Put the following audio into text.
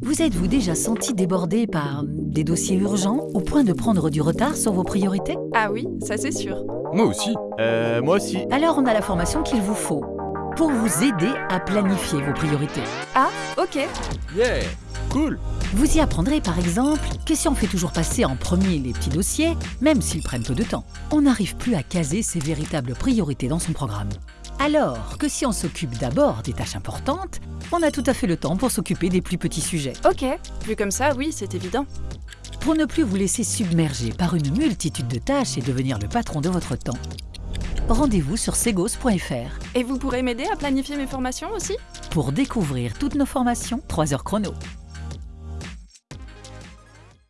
Vous êtes-vous déjà senti débordé par des dossiers urgents au point de prendre du retard sur vos priorités? Ah oui, ça c'est sûr. Moi aussi. Euh, moi aussi. Alors on a la formation qu'il vous faut pour vous aider à planifier vos priorités. Ah, ok. Yeah Cool Vous y apprendrez par exemple que si on fait toujours passer en premier les petits dossiers, même s'ils prennent peu de temps, on n'arrive plus à caser ses véritables priorités dans son programme. Alors que si on s'occupe d'abord des tâches importantes, on a tout à fait le temps pour s'occuper des plus petits sujets. Ok. Vu comme ça, oui, c'est évident. Pour ne plus vous laisser submerger par une multitude de tâches et devenir le patron de votre temps, rendez-vous sur segos.fr Et vous pourrez m'aider à planifier mes formations aussi? Pour découvrir toutes nos formations 3 heures chrono.